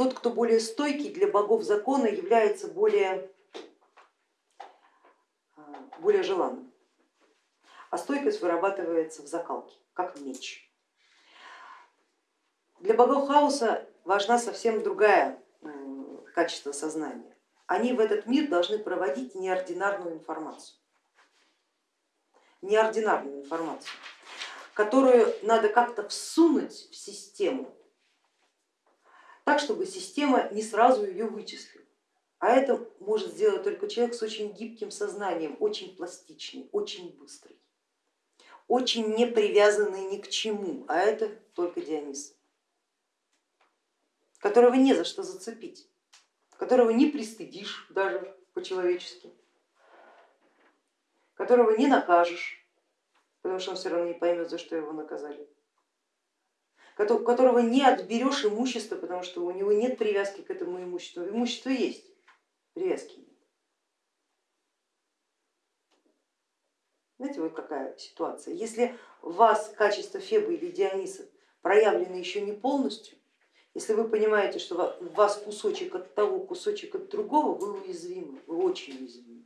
тот, кто более стойкий для богов закона, является более, более желанным, а стойкость вырабатывается в закалке, как меч. Для богов хаоса важна совсем другая качество сознания. Они в этот мир должны проводить неординарную информацию. Неординарную информацию, которую надо как-то всунуть в систему, так, чтобы система не сразу ее вычислила. А это может сделать только человек с очень гибким сознанием, очень пластичный, очень быстрый, очень не привязанный ни к чему, а это только Дионис, которого не за что зацепить, которого не пристыдишь даже по-человечески, которого не накажешь, потому что он все равно не поймет, за что его наказали которого не отберешь имущество, потому что у него нет привязки к этому имуществу. Имущество есть, привязки нет. Знаете, вот какая ситуация. Если у вас качество Феба или Диониса проявлено еще не полностью, если вы понимаете, что у вас кусочек от того, кусочек от другого, вы уязвимы, вы очень уязвимы.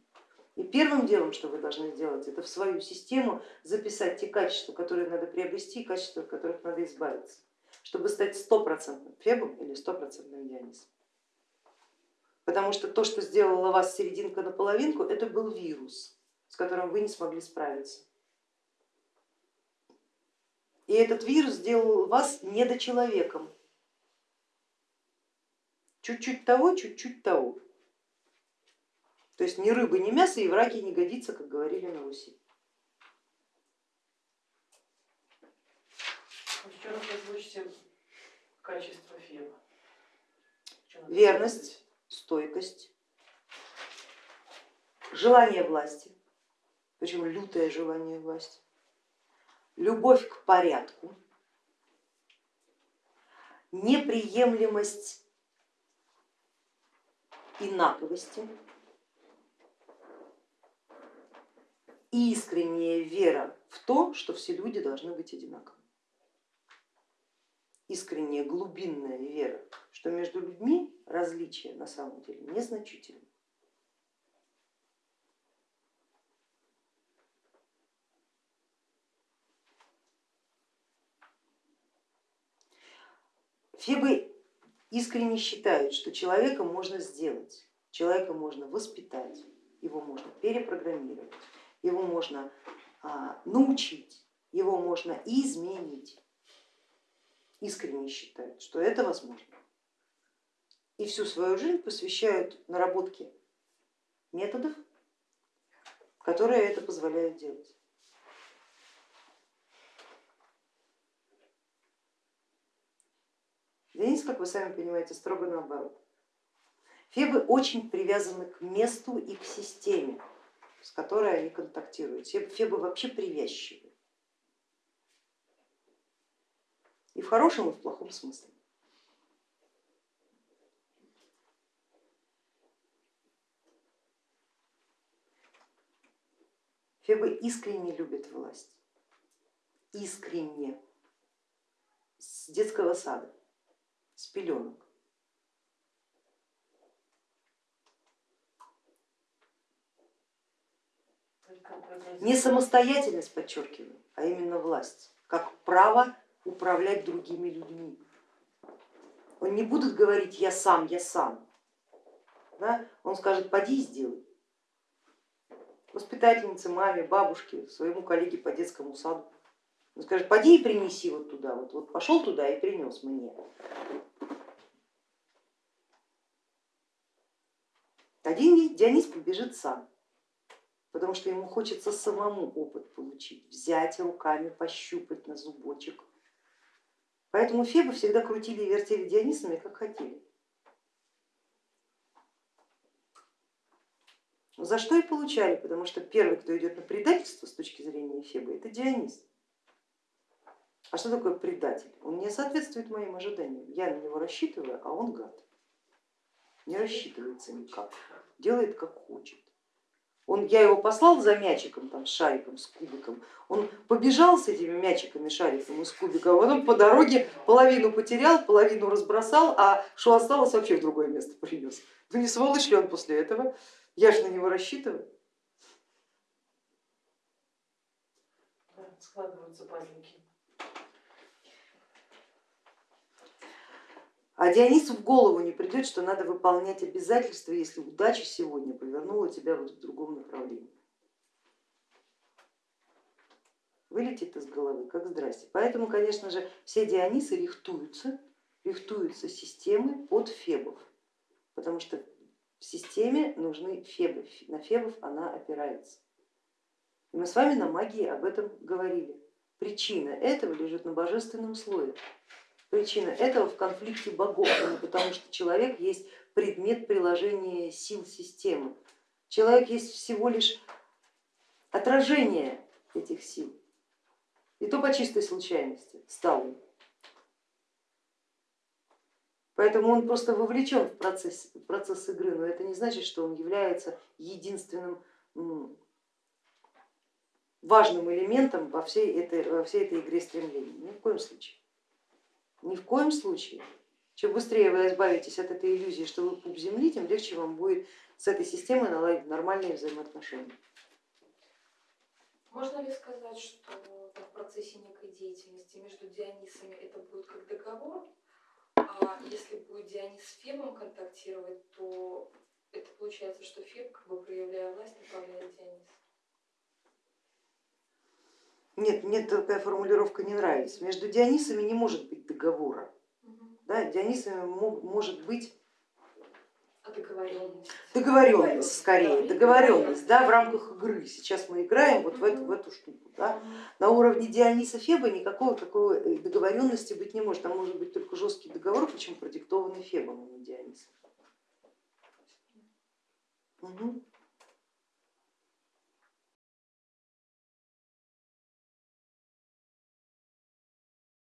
И первым делом, что вы должны сделать, это в свою систему записать те качества, которые надо приобрести, и качества, от которых надо избавиться, чтобы стать стопроцентным Фебом или стопроцентным Дионисом. Потому что то, что сделало вас серединка на половинку, это был вирус, с которым вы не смогли справиться. И этот вирус сделал вас недочеловеком. Чуть-чуть того, чуть-чуть того. То есть ни рыбы, ни мясо и враги не годится, как говорили на Руси. Еще раз качество Феба. Верность, стойкость, желание власти, причем лютое желание власти, любовь к порядку, неприемлемость инаковости, искренняя вера в то, что все люди должны быть одинаковы. Искренняя глубинная вера, что между людьми различия на самом деле незначительны. Фебы искренне считают, что человека можно сделать, человека можно воспитать, его можно перепрограммировать, его можно а, научить, его изменить. изменить. Искренне считают, что это возможно. И всю свою жизнь посвящают наработке методов, которые это позволяют делать. Денис, как вы сами понимаете, строго наоборот. Фебы очень привязаны к месту и к системе с которой они контактируют. Фебы вообще привязчивы. И в хорошем, и в плохом смысле. Фебы искренне любят власть, искренне, с детского сада, с пеленок. Не самостоятельность, подчеркиваю, а именно власть, как право управлять другими людьми. Он не будет говорить я сам, я сам. Да? Он скажет поди сделай. Воспитательнице, маме, бабушке, своему коллеге по детскому саду. Он скажет поди и принеси вот туда, вот, вот пошел туда и принес мне. Один Дионис побежит сам потому что ему хочется самому опыт получить, взять руками, пощупать на зубочек. Поэтому Фебы всегда крутили и вертели Дионисами, как хотели. За что и получали, потому что первый, кто идет на предательство с точки зрения Фебы, это Дионис. А что такое предатель? Он не соответствует моим ожиданиям. Я на него рассчитываю, а он гад. Не рассчитывается никак, делает как хочет. Он, я его послал за мячиком, там, шариком, с кубиком, он побежал с этими мячиками, шариком и с кубиком, а потом по дороге половину потерял, половину разбросал, а что осталось, вообще в другое место принес. Ну не сволочь ли он после этого? Я же на него рассчитываю. Складываются пазлики. А Дионису в голову не придет, что надо выполнять обязательства, если удача сегодня повернула тебя вот в другом направлении. Вылетит из головы, как здрасте. Поэтому, конечно же, все Дионисы рихтуются, рихтуются системы под фебов, потому что в системе нужны фебы, на фебов она опирается. И мы с вами на магии об этом говорили. Причина этого лежит на божественном слое. Причина этого в конфликте богов, именно потому что человек есть предмет приложения сил системы. Человек есть всего лишь отражение этих сил. И то по чистой случайности стал им. Поэтому он просто вовлечен в процесс, в процесс игры, но это не значит, что он является единственным важным элементом во всей этой, во всей этой игре стремлений. Ни в коем случае. Ни в коем случае. Чем быстрее вы избавитесь от этой иллюзии, что вы пуп земли, тем легче вам будет с этой системой наладить нормальные взаимоотношения. Можно ли сказать, что в процессе некой деятельности между Дионисами это будет как договор, а если будет Дионис с Фебом контактировать, то это получается, что Феб, как бы проявляя власть, направляет Диониса? Нет, мне такая формулировка не нравится. Между Дионисами не может быть договора. Да, Дионисами может быть договоренность? Договоренность скорее, договоренность да, в рамках игры. Сейчас мы играем вот в эту, в эту штуку. Да. На уровне Диониса Феба никакой такой э, договоренности быть не может. Там может быть только жесткий договор, причем продиктованный Фебом, а не Дионисом. Угу.